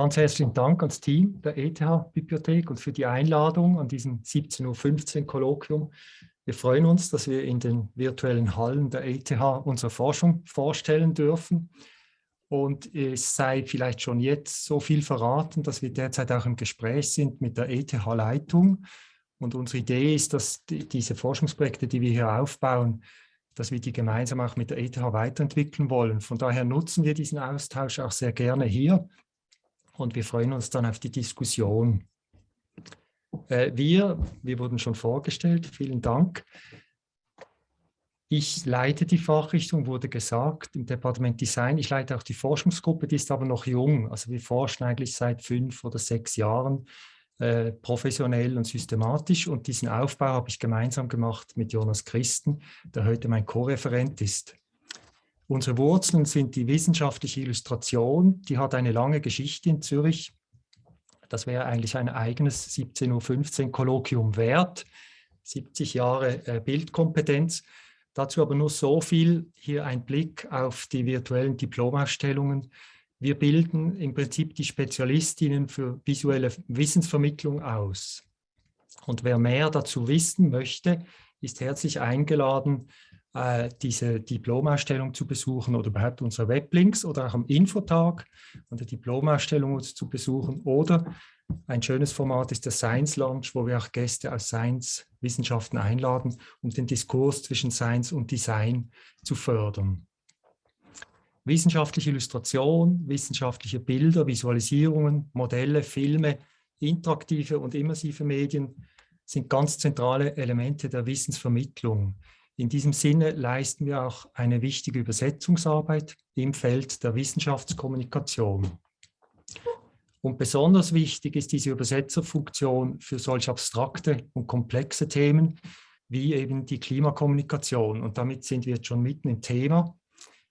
Ganz herzlichen Dank ans Team der ETH-Bibliothek und für die Einladung an diesem 17.15 Uhr Kolloquium. Wir freuen uns, dass wir in den virtuellen Hallen der ETH unsere Forschung vorstellen dürfen. Und es sei vielleicht schon jetzt so viel verraten, dass wir derzeit auch im Gespräch sind mit der ETH-Leitung. Und unsere Idee ist, dass die, diese Forschungsprojekte, die wir hier aufbauen, dass wir die gemeinsam auch mit der ETH weiterentwickeln wollen. Von daher nutzen wir diesen Austausch auch sehr gerne hier und wir freuen uns dann auf die Diskussion. Äh, wir, wir wurden schon vorgestellt, vielen Dank. Ich leite die Fachrichtung, wurde gesagt, im Departement Design. Ich leite auch die Forschungsgruppe, die ist aber noch jung. Also wir forschen eigentlich seit fünf oder sechs Jahren äh, professionell und systematisch. Und diesen Aufbau habe ich gemeinsam gemacht mit Jonas Christen, der heute mein Co-Referent ist. Unsere Wurzeln sind die wissenschaftliche Illustration, die hat eine lange Geschichte in Zürich. Das wäre eigentlich ein eigenes 17.15 Uhr Kolloquium wert, 70 Jahre äh, Bildkompetenz. Dazu aber nur so viel, hier ein Blick auf die virtuellen Diplomausstellungen. Wir bilden im Prinzip die Spezialistinnen für visuelle Wissensvermittlung aus. Und wer mehr dazu wissen möchte, ist herzlich eingeladen, äh, diese Diplomausstellung zu besuchen oder überhaupt unsere Weblinks oder auch am Infotag an der Diplomausstellung zu besuchen oder ein schönes Format ist der Science Launch, wo wir auch Gäste aus Science-Wissenschaften einladen, um den Diskurs zwischen Science und Design zu fördern. Wissenschaftliche Illustration, wissenschaftliche Bilder, Visualisierungen, Modelle, Filme, interaktive und immersive Medien sind ganz zentrale Elemente der Wissensvermittlung. In diesem Sinne leisten wir auch eine wichtige Übersetzungsarbeit im Feld der Wissenschaftskommunikation. Und besonders wichtig ist diese Übersetzerfunktion für solch abstrakte und komplexe Themen wie eben die Klimakommunikation. Und damit sind wir jetzt schon mitten im Thema.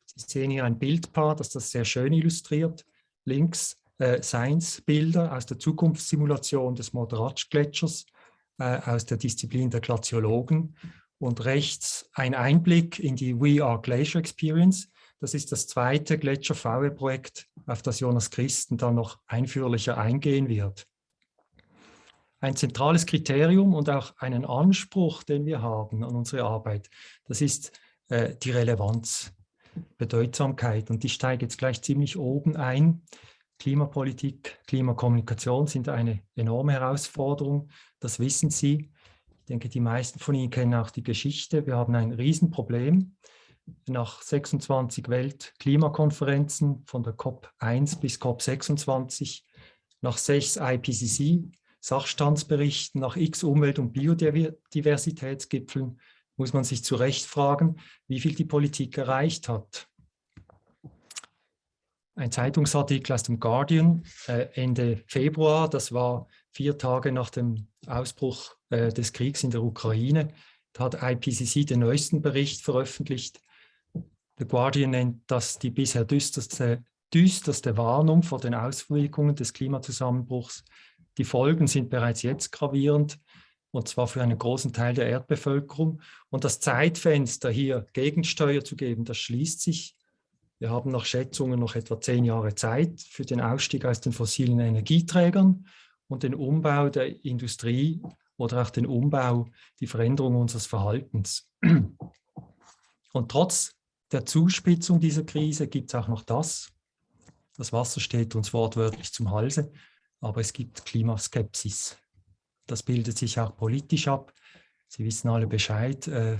Sie sehen hier ein Bildpaar, das das sehr schön illustriert. Links äh, Science-Bilder aus der Zukunftssimulation des Moderatsch-Gletschers äh, aus der Disziplin der Glaziologen und rechts ein Einblick in die We Are Glacier Experience. Das ist das zweite Gletscher-VW-Projekt, auf das Jonas Christen dann noch einführlicher eingehen wird. Ein zentrales Kriterium und auch einen Anspruch, den wir haben an unsere Arbeit, das ist äh, die Relevanz, Bedeutsamkeit. Und ich steige jetzt gleich ziemlich oben ein. Klimapolitik, Klimakommunikation sind eine enorme Herausforderung, das wissen Sie denke, die meisten von Ihnen kennen auch die Geschichte. Wir haben ein Riesenproblem. Nach 26 Weltklimakonferenzen von der COP1 bis COP26, nach sechs IPCC-Sachstandsberichten, nach x Umwelt- und Biodiversitätsgipfeln muss man sich zu Recht fragen, wie viel die Politik erreicht hat. Ein Zeitungsartikel aus dem Guardian äh, Ende Februar, das war vier Tage nach dem Ausbruch äh, des Kriegs in der Ukraine. Da hat IPCC den neuesten Bericht veröffentlicht. The Guardian nennt das die bisher düsterste, düsterste Warnung vor den Auswirkungen des Klimazusammenbruchs. Die Folgen sind bereits jetzt gravierend und zwar für einen großen Teil der Erdbevölkerung. Und das Zeitfenster hier Gegensteuer zu geben, das schließt sich. Wir haben nach Schätzungen noch etwa zehn Jahre Zeit für den Ausstieg aus den fossilen Energieträgern und den Umbau der Industrie oder auch den Umbau, die Veränderung unseres Verhaltens. Und trotz der Zuspitzung dieser Krise gibt es auch noch das. Das Wasser steht uns wortwörtlich zum Halse, aber es gibt Klimaskepsis. Das bildet sich auch politisch ab. Sie wissen alle Bescheid äh,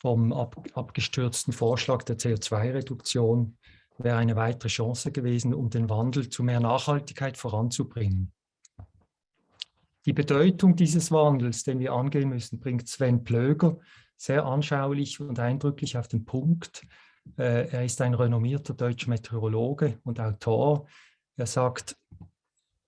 vom ab, abgestürzten Vorschlag der CO2-Reduktion wäre eine weitere Chance gewesen, um den Wandel zu mehr Nachhaltigkeit voranzubringen. Die Bedeutung dieses Wandels, den wir angehen müssen, bringt Sven Plöger sehr anschaulich und eindrücklich auf den Punkt. Äh, er ist ein renommierter deutscher Meteorologe und Autor. Er sagt,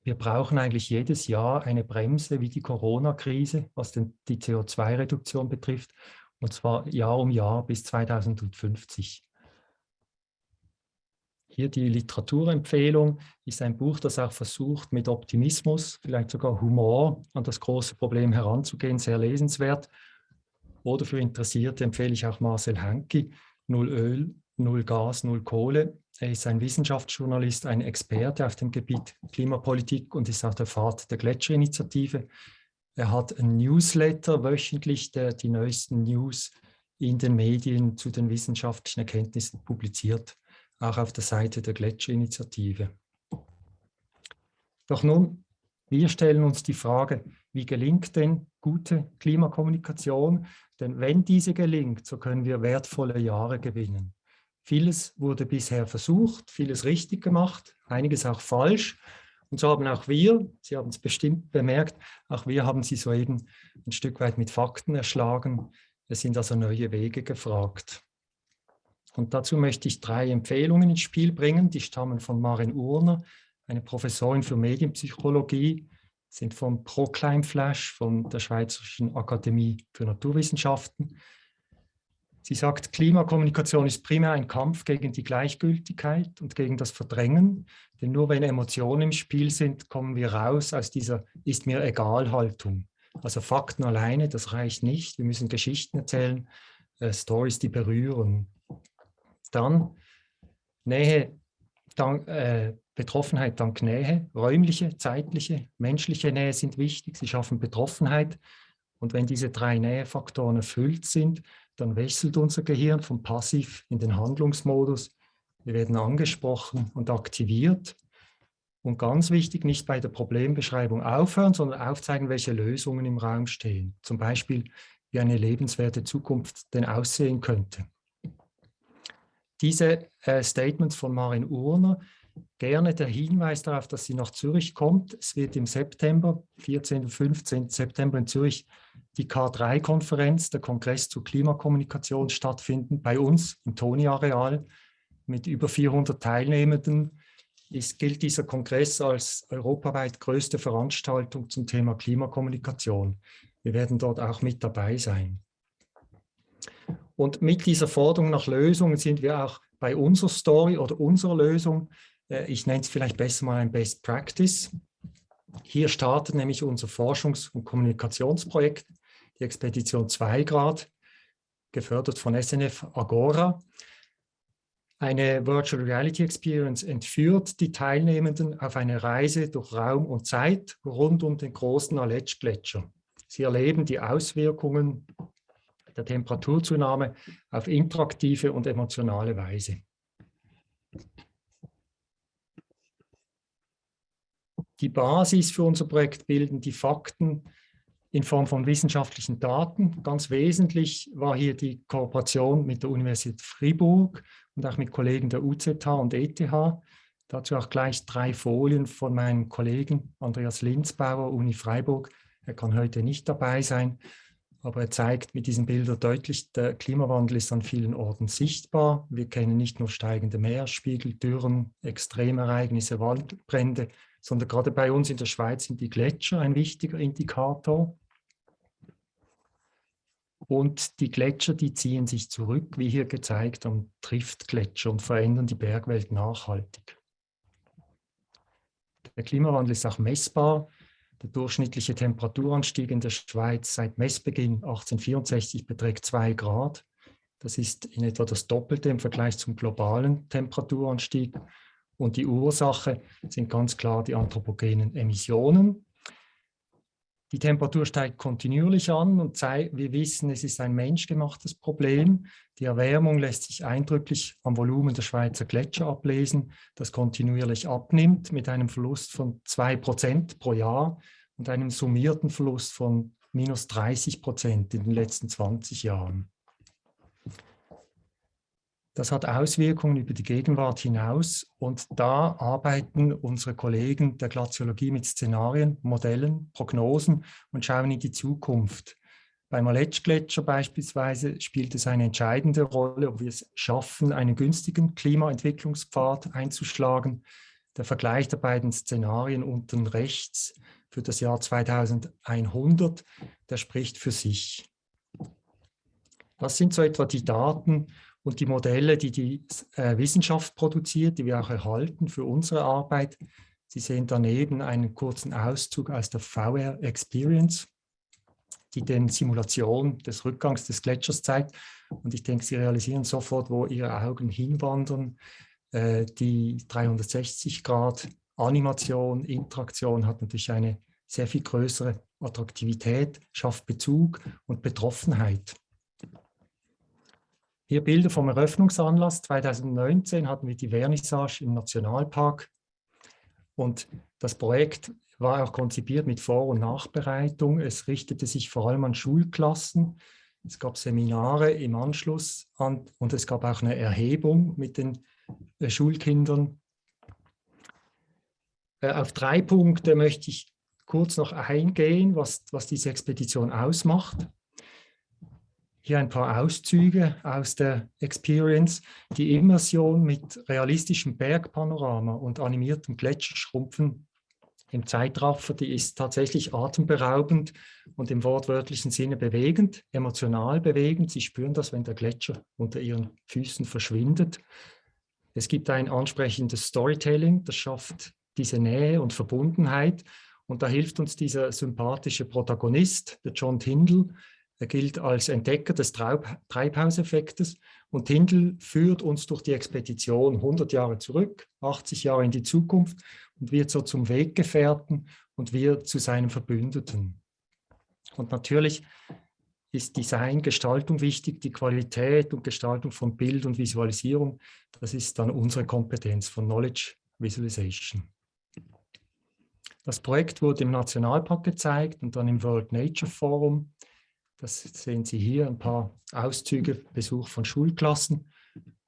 wir brauchen eigentlich jedes Jahr eine Bremse wie die Corona-Krise, was den, die CO2-Reduktion betrifft, und zwar Jahr um Jahr bis 2050. Hier die Literaturempfehlung ist ein Buch, das auch versucht, mit Optimismus, vielleicht sogar Humor an das große Problem heranzugehen, sehr lesenswert. Oder für Interessierte empfehle ich auch Marcel Hanke, Null Öl, Null Gas, Null Kohle. Er ist ein Wissenschaftsjournalist, ein Experte auf dem Gebiet Klimapolitik und ist auch der Vater der Gletscherinitiative. Er hat ein Newsletter wöchentlich, der die neuesten News in den Medien zu den wissenschaftlichen Erkenntnissen publiziert, auch auf der Seite der Gletscherinitiative. Doch nun, wir stellen uns die Frage, wie gelingt denn gute Klimakommunikation? Denn wenn diese gelingt, so können wir wertvolle Jahre gewinnen. Vieles wurde bisher versucht, vieles richtig gemacht, einiges auch falsch. Und so haben auch wir, Sie haben es bestimmt bemerkt, auch wir haben Sie soeben ein Stück weit mit Fakten erschlagen. Es sind also neue Wege gefragt. Und dazu möchte ich drei Empfehlungen ins Spiel bringen. Die stammen von Marin Urner, eine Professorin für Medienpsychologie, sind vom ProClimFlash, von der Schweizerischen Akademie für Naturwissenschaften. Sie sagt, Klimakommunikation ist primär ein Kampf gegen die Gleichgültigkeit und gegen das Verdrängen. Denn nur wenn Emotionen im Spiel sind, kommen wir raus aus dieser Ist mir egal Haltung. Also Fakten alleine, das reicht nicht. Wir müssen Geschichten erzählen, äh, Stories, die berühren. Dann Nähe, dann, äh, Betroffenheit dank Nähe, räumliche, zeitliche, menschliche Nähe sind wichtig. Sie schaffen Betroffenheit. Und wenn diese drei Nähefaktoren erfüllt sind, dann wechselt unser Gehirn vom Passiv in den Handlungsmodus. Wir werden angesprochen und aktiviert. Und ganz wichtig, nicht bei der Problembeschreibung aufhören, sondern aufzeigen, welche Lösungen im Raum stehen. Zum Beispiel, wie eine lebenswerte Zukunft denn aussehen könnte. Diese äh, Statements von Marin Urner gerne der Hinweis darauf, dass sie nach Zürich kommt. Es wird im September, 14. und 15. September in Zürich, die K3-Konferenz, der Kongress zur Klimakommunikation stattfinden, bei uns im Toni-Areal mit über 400 Teilnehmenden. Es gilt dieser Kongress als europaweit größte Veranstaltung zum Thema Klimakommunikation. Wir werden dort auch mit dabei sein. Und mit dieser Forderung nach Lösungen sind wir auch bei unserer Story oder unserer Lösung äh, ich nenne es vielleicht besser mal ein Best Practice. Hier startet nämlich unser Forschungs- und Kommunikationsprojekt, die Expedition 2 Grad, gefördert von SNF Agora. Eine Virtual Reality Experience entführt die Teilnehmenden auf eine Reise durch Raum und Zeit rund um den großen Aletsch-Gletscher. Sie erleben die Auswirkungen der Temperaturzunahme auf interaktive und emotionale Weise. Die Basis für unser Projekt bilden die Fakten in Form von wissenschaftlichen Daten. Ganz wesentlich war hier die Kooperation mit der Universität Fribourg und auch mit Kollegen der UZH und ETH. Dazu auch gleich drei Folien von meinem Kollegen Andreas Linzbauer, Uni Freiburg. Er kann heute nicht dabei sein, aber er zeigt mit diesen Bildern deutlich, der Klimawandel ist an vielen Orten sichtbar. Wir kennen nicht nur steigende Meeresspiegel, Dürren, Extremereignisse, Waldbrände, sondern gerade bei uns in der Schweiz sind die Gletscher ein wichtiger Indikator. Und die Gletscher, die ziehen sich zurück, wie hier gezeigt, am Triftgletscher und verändern die Bergwelt nachhaltig. Der Klimawandel ist auch messbar. Der durchschnittliche Temperaturanstieg in der Schweiz seit Messbeginn 1864 beträgt 2 Grad. Das ist in etwa das Doppelte im Vergleich zum globalen Temperaturanstieg. Und die Ursache sind ganz klar die anthropogenen Emissionen. Die Temperatur steigt kontinuierlich an und wir wissen, es ist ein menschgemachtes Problem. Die Erwärmung lässt sich eindrücklich am Volumen der Schweizer Gletscher ablesen, das kontinuierlich abnimmt mit einem Verlust von 2% pro Jahr und einem summierten Verlust von minus 30 Prozent in den letzten 20 Jahren. Das hat Auswirkungen über die Gegenwart hinaus und da arbeiten unsere Kollegen der Glaziologie mit Szenarien, Modellen, Prognosen und schauen in die Zukunft. Beim Aletsch-Gletscher beispielsweise spielt es eine entscheidende Rolle, ob wir es schaffen, einen günstigen Klimaentwicklungspfad einzuschlagen. Der Vergleich der beiden Szenarien unten rechts für das Jahr 2100, der spricht für sich. Das sind so etwa die Daten und die Modelle, die die äh, Wissenschaft produziert, die wir auch erhalten für unsere Arbeit. Sie sehen daneben einen kurzen Auszug aus der VR Experience, die den Simulation des Rückgangs des Gletschers zeigt. Und ich denke, Sie realisieren sofort, wo Ihre Augen hinwandern. Äh, die 360-Grad-Animation, Interaktion hat natürlich eine sehr viel größere Attraktivität, schafft Bezug und Betroffenheit. Hier Bilder vom Eröffnungsanlass. 2019 hatten wir die Vernissage im Nationalpark und das Projekt war auch konzipiert mit Vor- und Nachbereitung. Es richtete sich vor allem an Schulklassen. Es gab Seminare im Anschluss an, und es gab auch eine Erhebung mit den äh, Schulkindern. Äh, auf drei Punkte möchte ich kurz noch eingehen, was, was diese Expedition ausmacht. Hier ein paar Auszüge aus der Experience. Die Immersion mit realistischem Bergpanorama und animiertem Gletscherschrumpfen im Zeitraffer, die ist tatsächlich atemberaubend und im wortwörtlichen Sinne bewegend, emotional bewegend. Sie spüren das, wenn der Gletscher unter ihren Füßen verschwindet. Es gibt ein ansprechendes Storytelling, das schafft diese Nähe und Verbundenheit. Und da hilft uns dieser sympathische Protagonist, der John Tyndall. Er gilt als Entdecker des Treibhauseffektes und Tyndall führt uns durch die Expedition 100 Jahre zurück, 80 Jahre in die Zukunft und wird so zum Weggefährten und wir zu seinem Verbündeten. Und natürlich ist Design, Gestaltung wichtig, die Qualität und Gestaltung von Bild und Visualisierung, das ist dann unsere Kompetenz von Knowledge Visualization. Das Projekt wurde im Nationalpark gezeigt und dann im World Nature Forum das sehen Sie hier, ein paar Auszüge, Besuch von Schulklassen.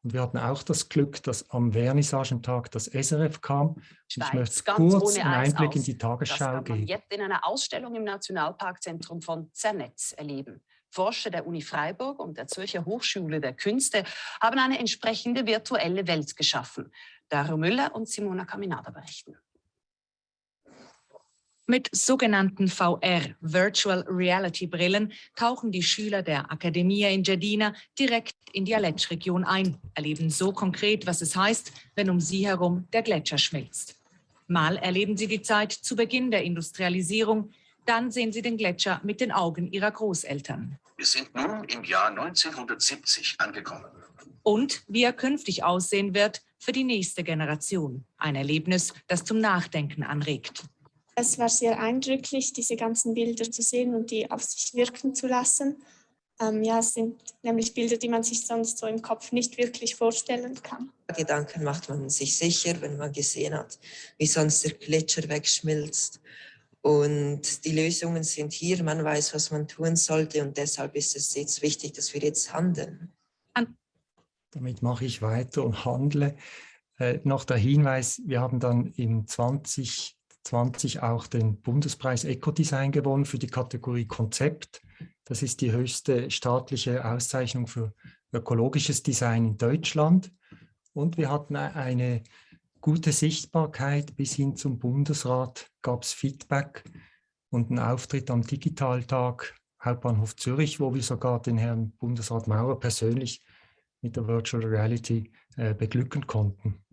Und wir hatten auch das Glück, dass am Vernissagentag das SRF kam. Schweiz, ich möchte kurz einen Einblick aus. in die Tagesschau das kann man geben. jetzt in einer Ausstellung im Nationalparkzentrum von Zernetz erleben. Forscher der Uni Freiburg und der Zürcher Hochschule der Künste haben eine entsprechende virtuelle Welt geschaffen. Dario Müller und Simona Caminada berichten. Mit sogenannten VR, Virtual Reality Brillen, tauchen die Schüler der Academia in Jedina direkt in die Aletsch-Region ein, erleben so konkret, was es heißt, wenn um sie herum der Gletscher schmilzt. Mal erleben sie die Zeit zu Beginn der Industrialisierung, dann sehen sie den Gletscher mit den Augen ihrer Großeltern. Wir sind nun im Jahr 1970 angekommen. Und wie er künftig aussehen wird für die nächste Generation. Ein Erlebnis, das zum Nachdenken anregt. Es war sehr eindrücklich, diese ganzen Bilder zu sehen und die auf sich wirken zu lassen. Ähm, ja, es sind nämlich Bilder, die man sich sonst so im Kopf nicht wirklich vorstellen kann. Gedanken macht man sich sicher, wenn man gesehen hat, wie sonst der Gletscher wegschmilzt. Und die Lösungen sind hier, man weiß, was man tun sollte und deshalb ist es jetzt wichtig, dass wir jetzt handeln. Damit mache ich weiter und handle. Äh, noch der Hinweis, wir haben dann im 20 2020 auch den Bundespreis Ecodesign gewonnen für die Kategorie Konzept. Das ist die höchste staatliche Auszeichnung für ökologisches Design in Deutschland. Und wir hatten eine gute Sichtbarkeit bis hin zum Bundesrat, gab es Feedback und einen Auftritt am Digitaltag Hauptbahnhof Zürich, wo wir sogar den Herrn Bundesrat Maurer persönlich mit der Virtual Reality äh, beglücken konnten.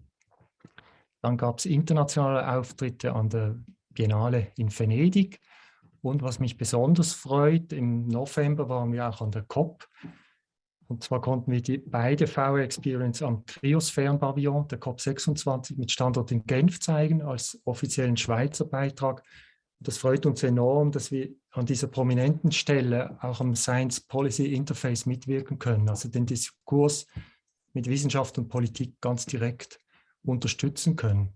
Dann gab es internationale Auftritte an der Biennale in Venedig. Und was mich besonders freut, im November waren wir auch an der COP. Und zwar konnten wir die beide VR Experience am Kriosphärenpavillon der COP26 mit Standort in Genf zeigen, als offiziellen Schweizer Beitrag. Das freut uns enorm, dass wir an dieser prominenten Stelle auch am Science Policy Interface mitwirken können, also den Diskurs mit Wissenschaft und Politik ganz direkt unterstützen können.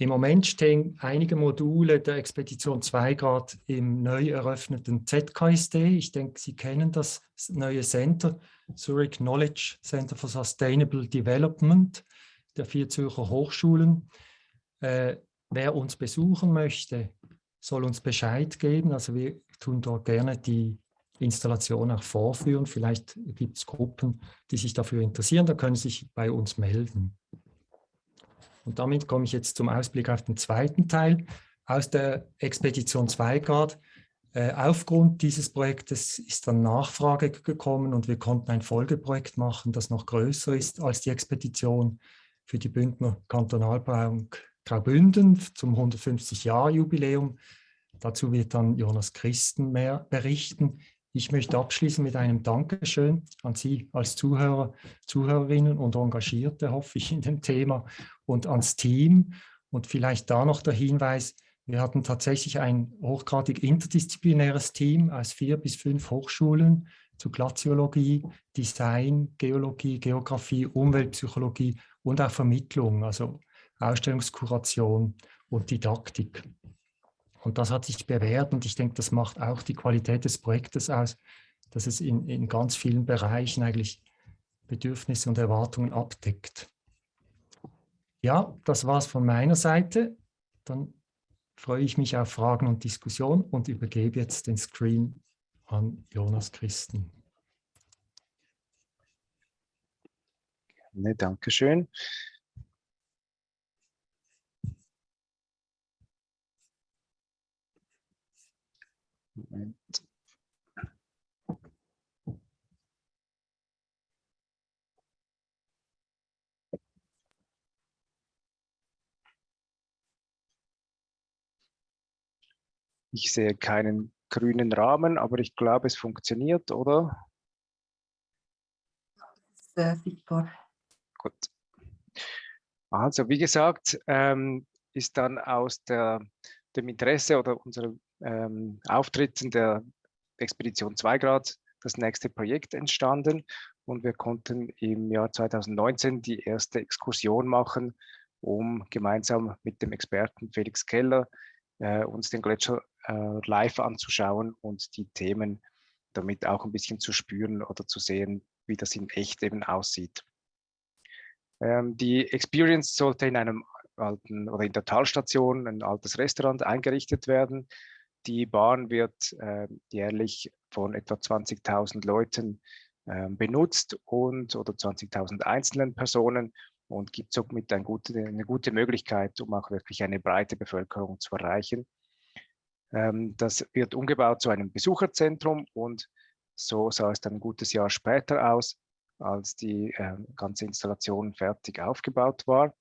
Im Moment stehen einige Module der Expedition 2 Grad im neu eröffneten ZKSD. Ich denke, Sie kennen das neue Center, Zurich Knowledge Center for Sustainable Development der vier Zürcher Hochschulen. Äh, wer uns besuchen möchte, soll uns Bescheid geben. Also wir tun dort gerne die Installation auch vorführen. Vielleicht gibt es Gruppen, die sich dafür interessieren, da können Sie sich bei uns melden. Und damit komme ich jetzt zum Ausblick auf den zweiten Teil aus der Expedition 2 Grad. Äh, aufgrund dieses Projektes ist dann Nachfrage gekommen und wir konnten ein Folgeprojekt machen, das noch größer ist als die Expedition für die Bündner Kantonalbank Graubünden zum 150-Jahr-Jubiläum. Dazu wird dann Jonas Christen mehr berichten. Ich möchte abschließen mit einem Dankeschön an Sie als Zuhörer, Zuhörerinnen und Engagierte, hoffe ich, in dem Thema und ans Team. Und vielleicht da noch der Hinweis, wir hatten tatsächlich ein hochgradig interdisziplinäres Team aus vier bis fünf Hochschulen zu Glaziologie, Design, Geologie, Geografie, Umweltpsychologie und auch Vermittlung, also Ausstellungskuration und Didaktik. Und das hat sich bewährt und ich denke, das macht auch die Qualität des Projektes aus, dass es in, in ganz vielen Bereichen eigentlich Bedürfnisse und Erwartungen abdeckt. Ja, das war es von meiner Seite. Dann freue ich mich auf Fragen und Diskussion und übergebe jetzt den Screen an Jonas Christen. Danke Ich sehe keinen grünen Rahmen, aber ich glaube, es funktioniert, oder? Äh, sichtbar. Gut. Also, wie gesagt, ähm, ist dann aus der, dem Interesse oder unserem ähm, Auftritten der Expedition 2 Grad das nächste Projekt entstanden und wir konnten im Jahr 2019 die erste Exkursion machen, um gemeinsam mit dem Experten Felix Keller äh, uns den Gletscher äh, live anzuschauen und die Themen damit auch ein bisschen zu spüren oder zu sehen, wie das in echt eben aussieht. Ähm, die Experience sollte in einem alten oder in der Talstation ein altes Restaurant eingerichtet werden. Die Bahn wird äh, jährlich von etwa 20.000 Leuten äh, benutzt und oder 20.000 einzelnen Personen und gibt somit ein gute, eine gute Möglichkeit, um auch wirklich eine breite Bevölkerung zu erreichen. Ähm, das wird umgebaut zu einem Besucherzentrum und so sah es dann ein gutes Jahr später aus, als die äh, ganze Installation fertig aufgebaut war.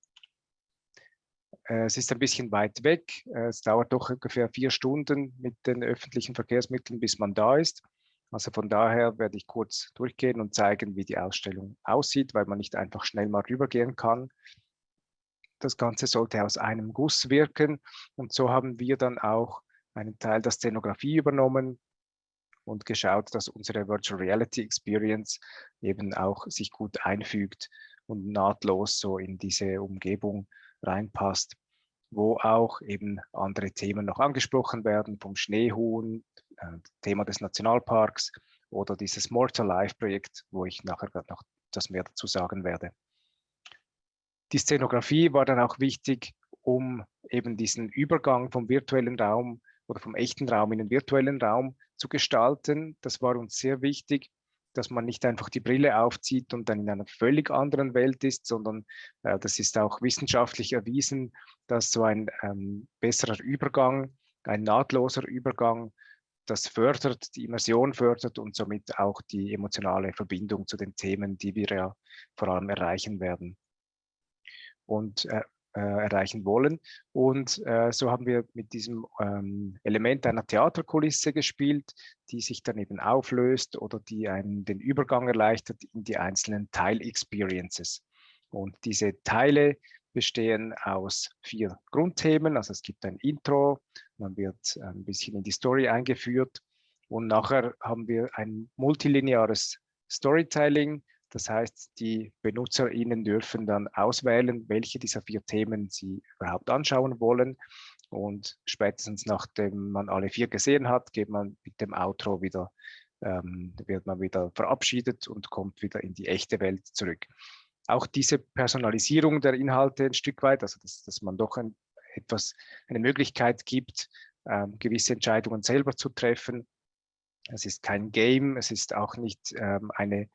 Äh, es ist ein bisschen weit weg. Äh, es dauert doch ungefähr vier Stunden mit den öffentlichen Verkehrsmitteln, bis man da ist. Also von daher werde ich kurz durchgehen und zeigen, wie die Ausstellung aussieht, weil man nicht einfach schnell mal rübergehen kann. Das Ganze sollte aus einem Guss wirken und so haben wir dann auch einen Teil der Szenografie übernommen und geschaut, dass unsere Virtual Reality Experience eben auch sich gut einfügt und nahtlos so in diese Umgebung reinpasst, wo auch eben andere Themen noch angesprochen werden, vom Schneehuhn, äh, Thema des Nationalparks oder dieses Mortal Life Projekt, wo ich nachher noch das mehr dazu sagen werde. Die Szenografie war dann auch wichtig, um eben diesen Übergang vom virtuellen Raum oder vom echten Raum in den virtuellen Raum zu gestalten. Das war uns sehr wichtig, dass man nicht einfach die Brille aufzieht und dann in einer völlig anderen Welt ist, sondern äh, das ist auch wissenschaftlich erwiesen, dass so ein ähm, besserer Übergang, ein nahtloser Übergang, das fördert, die Immersion fördert und somit auch die emotionale Verbindung zu den Themen, die wir ja vor allem erreichen werden. Und äh, erreichen wollen. Und äh, so haben wir mit diesem ähm, Element einer Theaterkulisse gespielt, die sich dann eben auflöst oder die einen den Übergang erleichtert in die einzelnen Teil-Experiences. Und diese Teile bestehen aus vier Grundthemen. Also es gibt ein Intro, man wird ein bisschen in die Story eingeführt und nachher haben wir ein multilineares Storytelling, das heißt, die BenutzerInnen dürfen dann auswählen, welche dieser vier Themen sie überhaupt anschauen wollen. Und spätestens nachdem man alle vier gesehen hat, geht man mit dem Outro wieder, ähm, wird man wieder verabschiedet und kommt wieder in die echte Welt zurück. Auch diese Personalisierung der Inhalte ein Stück weit, also dass, dass man doch ein, etwas, eine Möglichkeit gibt, ähm, gewisse Entscheidungen selber zu treffen. Es ist kein Game, es ist auch nicht ähm, eine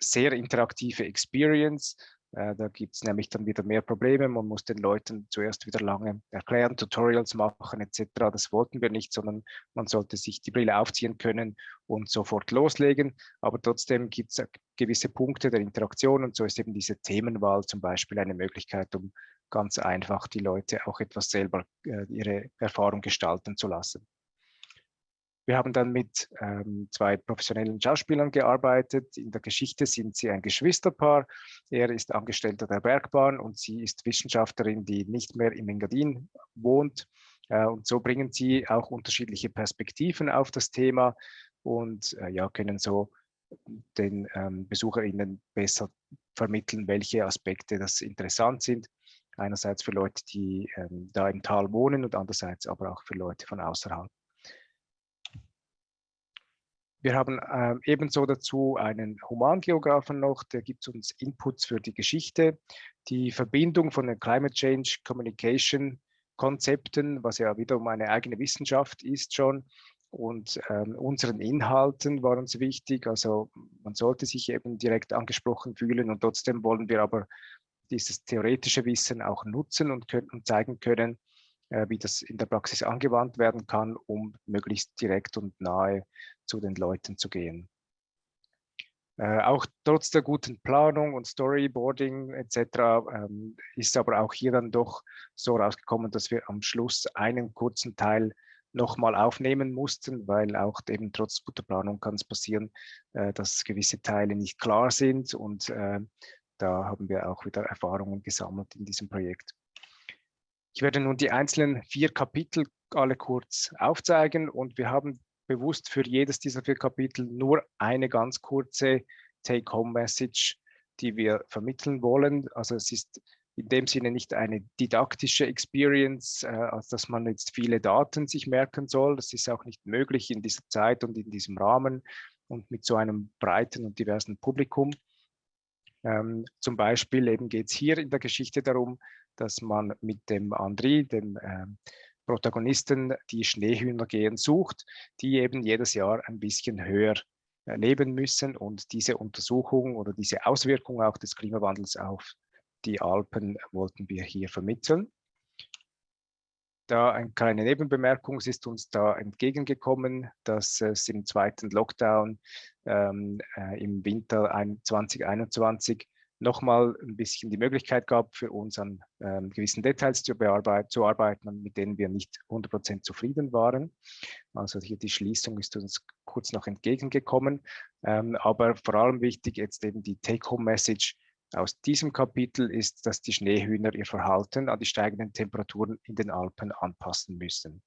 sehr interaktive Experience. Äh, da gibt es nämlich dann wieder mehr Probleme. Man muss den Leuten zuerst wieder lange erklären, Tutorials machen etc. Das wollten wir nicht, sondern man sollte sich die Brille aufziehen können und sofort loslegen. Aber trotzdem gibt es gewisse Punkte der Interaktion und so ist eben diese Themenwahl zum Beispiel eine Möglichkeit, um ganz einfach die Leute auch etwas selber äh, ihre Erfahrung gestalten zu lassen. Wir haben dann mit ähm, zwei professionellen Schauspielern gearbeitet. In der Geschichte sind sie ein Geschwisterpaar. Er ist Angestellter der Bergbahn und sie ist Wissenschaftlerin, die nicht mehr im Engadin wohnt. Äh, und so bringen sie auch unterschiedliche Perspektiven auf das Thema und äh, ja, können so den ähm, BesucherInnen besser vermitteln, welche Aspekte das interessant sind. Einerseits für Leute, die ähm, da im Tal wohnen und andererseits aber auch für Leute von außerhalb. Wir haben äh, ebenso dazu einen Humangeografen noch, der gibt uns Inputs für die Geschichte, die Verbindung von den Climate Change Communication Konzepten, was ja wiederum eine eigene Wissenschaft ist schon, und ähm, unseren Inhalten war uns wichtig. Also man sollte sich eben direkt angesprochen fühlen und trotzdem wollen wir aber dieses theoretische Wissen auch nutzen und, können, und zeigen können, wie das in der Praxis angewandt werden kann, um möglichst direkt und nahe zu den Leuten zu gehen. Äh, auch trotz der guten Planung und Storyboarding etc. Ähm, ist aber auch hier dann doch so rausgekommen, dass wir am Schluss einen kurzen Teil nochmal aufnehmen mussten, weil auch eben trotz guter Planung kann es passieren, äh, dass gewisse Teile nicht klar sind und äh, da haben wir auch wieder Erfahrungen gesammelt in diesem Projekt. Ich werde nun die einzelnen vier Kapitel alle kurz aufzeigen und wir haben bewusst für jedes dieser vier Kapitel nur eine ganz kurze Take-Home-Message, die wir vermitteln wollen. Also es ist in dem Sinne nicht eine didaktische Experience, äh, als dass man jetzt viele Daten sich merken soll. Das ist auch nicht möglich in dieser Zeit und in diesem Rahmen und mit so einem breiten und diversen Publikum. Ähm, zum Beispiel eben geht es hier in der Geschichte darum, dass man mit dem Andri, dem äh, Protagonisten, die Schneehühner gehen sucht, die eben jedes Jahr ein bisschen höher äh, leben müssen und diese Untersuchung oder diese Auswirkung auch des Klimawandels auf die Alpen wollten wir hier vermitteln. Da eine kleine Nebenbemerkung, es ist uns da entgegengekommen, dass es im zweiten Lockdown ähm, äh, im Winter 2021 nochmal ein bisschen die Möglichkeit gab, für uns an ähm, gewissen Details zu, zu arbeiten, mit denen wir nicht 100% zufrieden waren. Also hier die Schließung ist uns kurz noch entgegengekommen. Ähm, aber vor allem wichtig jetzt eben die Take-Home-Message, aus diesem Kapitel ist, dass die Schneehühner ihr Verhalten an die steigenden Temperaturen in den Alpen anpassen müssen.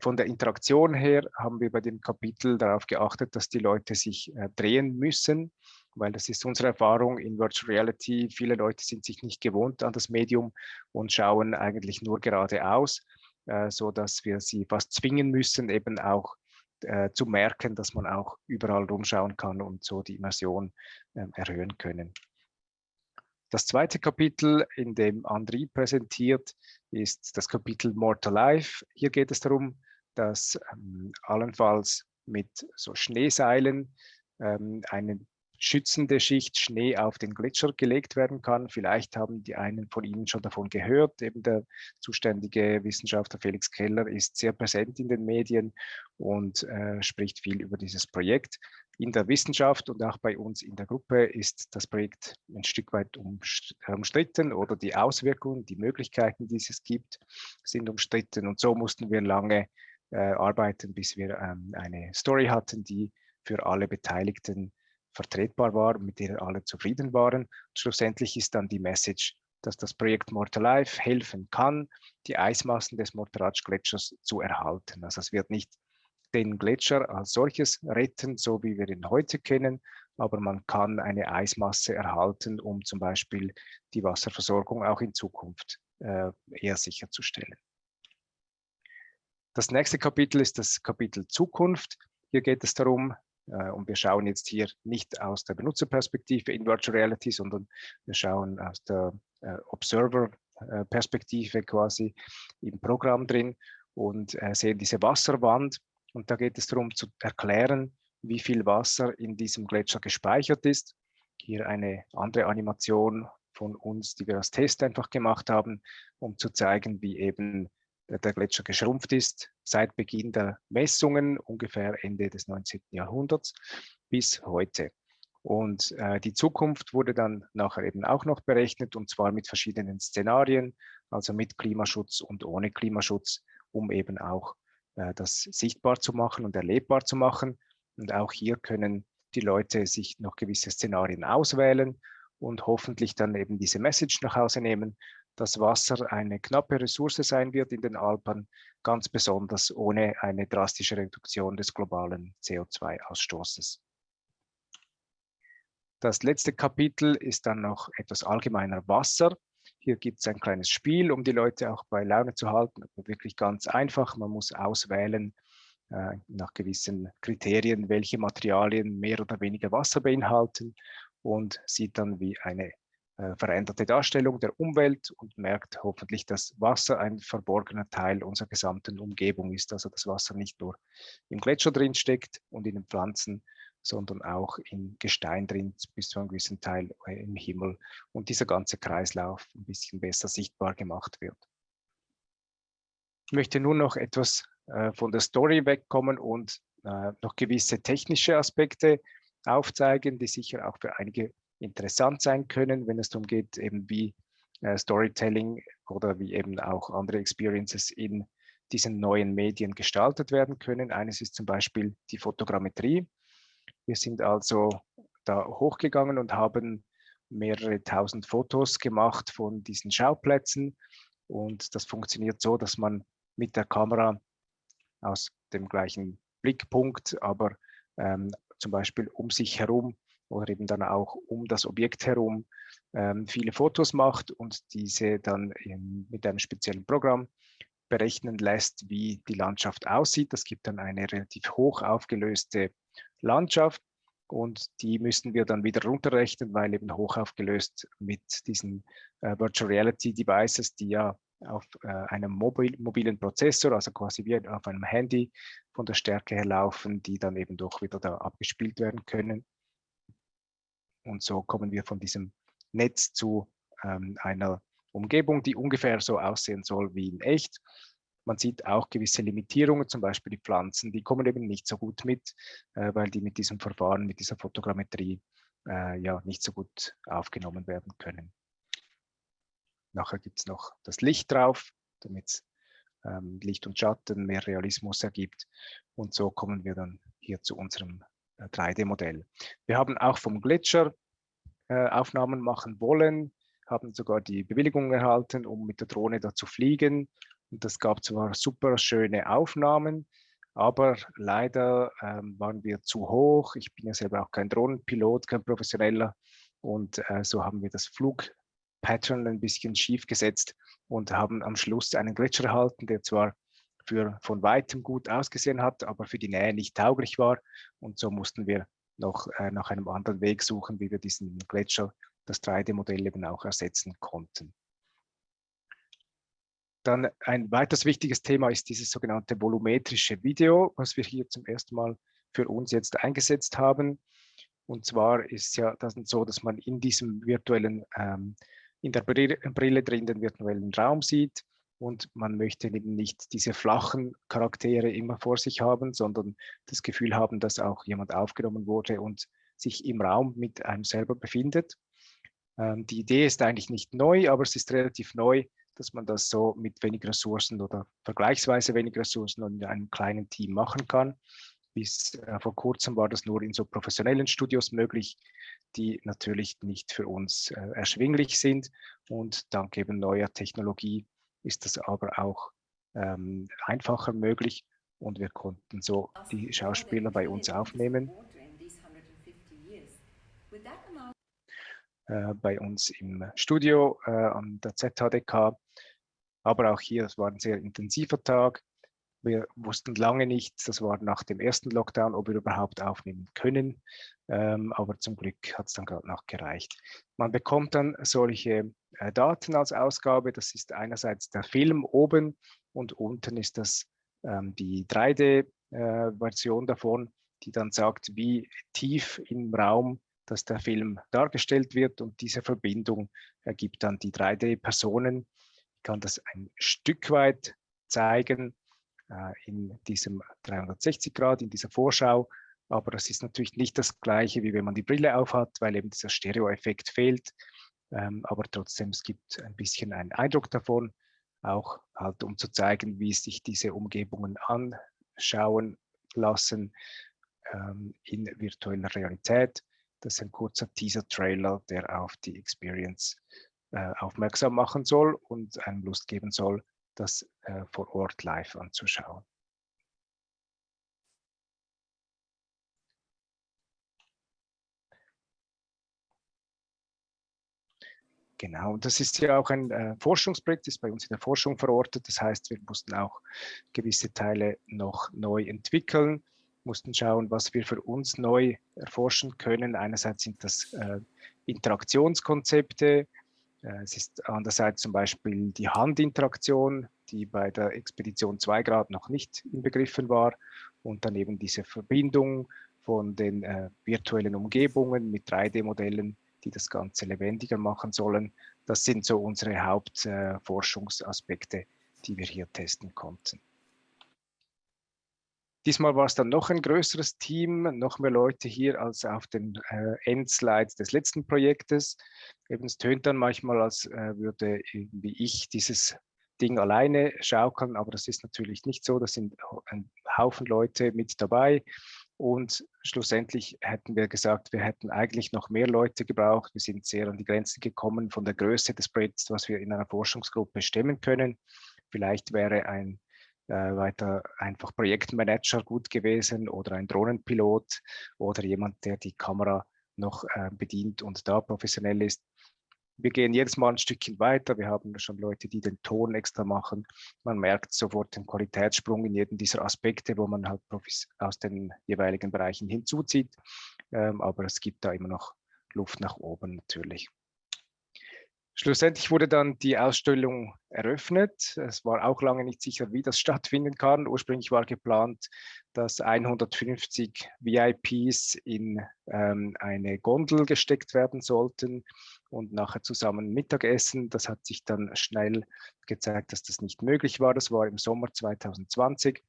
Von der Interaktion her haben wir bei dem Kapitel darauf geachtet, dass die Leute sich äh, drehen müssen, weil das ist unsere Erfahrung in Virtual Reality. Viele Leute sind sich nicht gewohnt an das Medium und schauen eigentlich nur geradeaus, äh, so wir sie fast zwingen müssen, eben auch äh, zu merken, dass man auch überall rumschauen kann und so die Immersion äh, erhöhen können. Das zweite Kapitel, in dem Andri präsentiert, ist das Kapitel More to Life. Hier geht es darum, dass ähm, allenfalls mit so Schneeseilen ähm, eine schützende Schicht Schnee auf den Gletscher gelegt werden kann. Vielleicht haben die einen von Ihnen schon davon gehört. Eben der zuständige Wissenschaftler Felix Keller ist sehr präsent in den Medien und äh, spricht viel über dieses Projekt. In der Wissenschaft und auch bei uns in der Gruppe ist das Projekt ein Stück weit umstritten oder die Auswirkungen, die Möglichkeiten, die es gibt, sind umstritten. Und so mussten wir lange äh, arbeiten, bis wir ähm, eine Story hatten, die für alle Beteiligten vertretbar war, mit der alle zufrieden waren. Schlussendlich ist dann die Message, dass das Projekt Mortal Life helfen kann, die Eismassen des Mortarach-Gletschers zu erhalten. Also es wird nicht den Gletscher als solches retten, so wie wir ihn heute kennen, aber man kann eine Eismasse erhalten, um zum Beispiel die Wasserversorgung auch in Zukunft äh, eher sicherzustellen. Das nächste Kapitel ist das Kapitel Zukunft. Hier geht es darum, und wir schauen jetzt hier nicht aus der Benutzerperspektive in Virtual Reality, sondern wir schauen aus der äh, Observer-Perspektive quasi im Programm drin und äh, sehen diese Wasserwand. Und da geht es darum zu erklären, wie viel Wasser in diesem Gletscher gespeichert ist. Hier eine andere Animation von uns, die wir als Test einfach gemacht haben, um zu zeigen, wie eben der Gletscher geschrumpft ist seit Beginn der Messungen, ungefähr Ende des 19. Jahrhunderts bis heute. Und äh, die Zukunft wurde dann nachher eben auch noch berechnet und zwar mit verschiedenen Szenarien, also mit Klimaschutz und ohne Klimaschutz, um eben auch äh, das sichtbar zu machen und erlebbar zu machen. Und auch hier können die Leute sich noch gewisse Szenarien auswählen und hoffentlich dann eben diese Message nach Hause nehmen, dass Wasser eine knappe Ressource sein wird in den Alpen, ganz besonders ohne eine drastische Reduktion des globalen CO2-Ausstoßes. Das letzte Kapitel ist dann noch etwas allgemeiner Wasser. Hier gibt es ein kleines Spiel, um die Leute auch bei Laune zu halten. Wirklich ganz einfach. Man muss auswählen äh, nach gewissen Kriterien, welche Materialien mehr oder weniger Wasser beinhalten und sieht dann wie eine veränderte Darstellung der Umwelt und merkt hoffentlich, dass Wasser ein verborgener Teil unserer gesamten Umgebung ist. Also dass Wasser nicht nur im Gletscher drin steckt und in den Pflanzen, sondern auch im Gestein drin, bis zu einem gewissen Teil äh, im Himmel und dieser ganze Kreislauf ein bisschen besser sichtbar gemacht wird. Ich möchte nur noch etwas äh, von der Story wegkommen und äh, noch gewisse technische Aspekte aufzeigen, die sicher auch für einige interessant sein können, wenn es darum geht, eben wie äh, Storytelling oder wie eben auch andere Experiences in diesen neuen Medien gestaltet werden können. Eines ist zum Beispiel die Fotogrammetrie. Wir sind also da hochgegangen und haben mehrere tausend Fotos gemacht von diesen Schauplätzen. Und das funktioniert so, dass man mit der Kamera aus dem gleichen Blickpunkt, aber ähm, zum Beispiel um sich herum oder eben dann auch um das Objekt herum ähm, viele Fotos macht und diese dann mit einem speziellen Programm berechnen lässt, wie die Landschaft aussieht. Das gibt dann eine relativ hoch aufgelöste Landschaft und die müssten wir dann wieder runterrechnen, weil eben hoch aufgelöst mit diesen äh, Virtual Reality Devices, die ja auf äh, einem mobil, mobilen Prozessor, also quasi wie auf einem Handy von der Stärke her laufen, die dann eben doch wieder da abgespielt werden können. Und so kommen wir von diesem Netz zu ähm, einer Umgebung, die ungefähr so aussehen soll wie in echt. Man sieht auch gewisse Limitierungen, zum Beispiel die Pflanzen, die kommen eben nicht so gut mit, äh, weil die mit diesem Verfahren, mit dieser Fotogrammetrie äh, ja nicht so gut aufgenommen werden können. Nachher gibt es noch das Licht drauf, damit ähm, Licht und Schatten mehr Realismus ergibt. Und so kommen wir dann hier zu unserem 3D-Modell. Wir haben auch vom Gletscher äh, Aufnahmen machen wollen, haben sogar die Bewilligung erhalten, um mit der Drohne da zu fliegen. Und das gab zwar super schöne Aufnahmen, aber leider ähm, waren wir zu hoch. Ich bin ja selber auch kein Drohnenpilot, kein professioneller. Und äh, so haben wir das Flug Pattern ein bisschen schief gesetzt und haben am Schluss einen Gletscher erhalten, der zwar für von weitem gut ausgesehen hat, aber für die Nähe nicht tauglich war. Und so mussten wir noch äh, nach einem anderen Weg suchen, wie wir diesen Gletscher, das 3D-Modell eben auch ersetzen konnten. Dann ein weiteres wichtiges Thema ist dieses sogenannte volumetrische Video, was wir hier zum ersten Mal für uns jetzt eingesetzt haben. Und zwar ist ja das so, dass man in diesem virtuellen ähm, in der Brille drin den virtuellen Raum sieht und man möchte eben nicht diese flachen Charaktere immer vor sich haben, sondern das Gefühl haben, dass auch jemand aufgenommen wurde und sich im Raum mit einem selber befindet. Ähm, die Idee ist eigentlich nicht neu, aber es ist relativ neu, dass man das so mit wenig Ressourcen oder vergleichsweise wenig Ressourcen und in einem kleinen Team machen kann. Bis äh, vor kurzem war das nur in so professionellen Studios möglich, die natürlich nicht für uns äh, erschwinglich sind. Und dank eben neuer Technologie ist das aber auch ähm, einfacher möglich und wir konnten so die Schauspieler bei uns aufnehmen. Äh, bei uns im Studio äh, an der ZHDK. Aber auch hier, es war ein sehr intensiver Tag. Wir wussten lange nicht, das war nach dem ersten Lockdown, ob wir überhaupt aufnehmen können. Ähm, aber zum Glück hat es dann gerade noch gereicht. Man bekommt dann solche äh, Daten als Ausgabe. Das ist einerseits der Film oben und unten ist das ähm, die 3D-Version äh, davon, die dann sagt, wie tief im Raum dass der Film dargestellt wird und diese Verbindung ergibt dann die 3D-Personen. Ich kann das ein Stück weit zeigen. Äh, in diesem 360 Grad, in dieser Vorschau. Aber das ist natürlich nicht das Gleiche, wie wenn man die Brille aufhat, weil eben dieser Stereo-Effekt fehlt. Ähm, aber trotzdem, es gibt ein bisschen einen Eindruck davon. auch halt um zu zeigen, wie sich diese Umgebungen anschauen lassen ähm, in virtueller Realität. Das ist ein kurzer Teaser-Trailer, der auf die Experience äh, aufmerksam machen soll und einem Lust geben soll, das äh, vor Ort live anzuschauen. Genau, das ist ja auch ein äh, Forschungsprojekt, ist bei uns in der Forschung verortet. Das heißt, wir mussten auch gewisse Teile noch neu entwickeln, mussten schauen, was wir für uns neu erforschen können. Einerseits sind das äh, Interaktionskonzepte, es ist andererseits zum Beispiel die Handinteraktion, die bei der Expedition 2 Grad noch nicht inbegriffen war und dann eben diese Verbindung von den äh, virtuellen Umgebungen mit 3D-Modellen die das Ganze lebendiger machen sollen. Das sind so unsere Hauptforschungsaspekte, äh, die wir hier testen konnten. Diesmal war es dann noch ein größeres Team, noch mehr Leute hier als auf den äh, Endslides des letzten Projektes. Eben, es tönt dann manchmal, als äh, würde wie ich dieses Ding alleine schaukeln, aber das ist natürlich nicht so. Da sind ein Haufen Leute mit dabei. Und schlussendlich hätten wir gesagt, wir hätten eigentlich noch mehr Leute gebraucht. Wir sind sehr an die Grenzen gekommen von der Größe des Projekts, was wir in einer Forschungsgruppe stemmen können. Vielleicht wäre ein weiter einfach Projektmanager gut gewesen oder ein Drohnenpilot oder jemand, der die Kamera noch äh, bedient und da professionell ist wir gehen jedes Mal ein Stückchen weiter. Wir haben schon Leute, die den Ton extra machen. Man merkt sofort den Qualitätssprung in jedem dieser Aspekte, wo man halt Profis aus den jeweiligen Bereichen hinzuzieht. Ähm, aber es gibt da immer noch Luft nach oben natürlich. Schlussendlich wurde dann die Ausstellung eröffnet. Es war auch lange nicht sicher, wie das stattfinden kann. Ursprünglich war geplant, dass 150 VIPs in ähm, eine Gondel gesteckt werden sollten und nachher zusammen Mittagessen. Das hat sich dann schnell gezeigt, dass das nicht möglich war. Das war im Sommer 2020.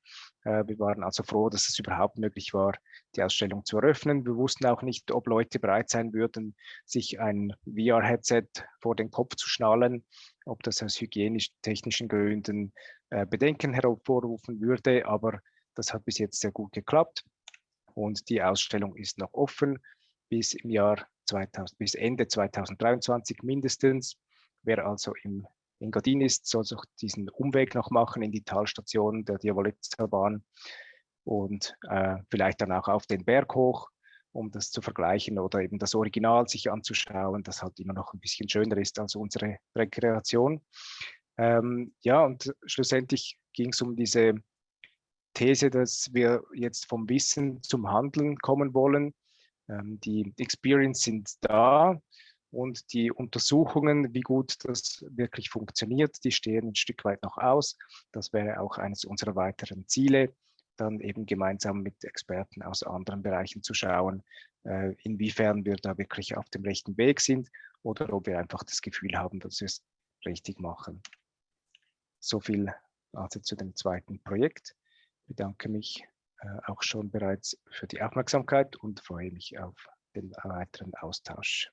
Äh, wir waren also froh, dass es überhaupt möglich war, die Ausstellung zu eröffnen. Wir wussten auch nicht, ob Leute bereit sein würden, sich ein VR-Headset vor den Kopf zu schnallen, ob das aus hygienisch-technischen Gründen äh, Bedenken hervorrufen würde. Aber das hat bis jetzt sehr gut geklappt und die Ausstellung ist noch offen bis im Jahr 2000, bis Ende 2023 mindestens. Wer also im Engadin ist, soll sich diesen Umweg noch machen in die Talstation der Diavolezza-Bahn und äh, vielleicht dann auch auf den Berg hoch, um das zu vergleichen oder eben das Original sich anzuschauen, das halt immer noch ein bisschen schöner ist als unsere Rekreation. Ähm, ja, und schlussendlich ging es um diese These, dass wir jetzt vom Wissen zum Handeln kommen wollen ähm, die Experience sind da und die Untersuchungen, wie gut das wirklich funktioniert, die stehen ein Stück weit noch aus. Das wäre auch eines unserer weiteren Ziele, dann eben gemeinsam mit Experten aus anderen Bereichen zu schauen, äh, inwiefern wir da wirklich auf dem rechten Weg sind oder ob wir einfach das Gefühl haben, dass wir es richtig machen. So viel also zu dem zweiten Projekt. Ich bedanke mich äh, auch schon bereits für die Aufmerksamkeit und freue mich auf den weiteren Austausch.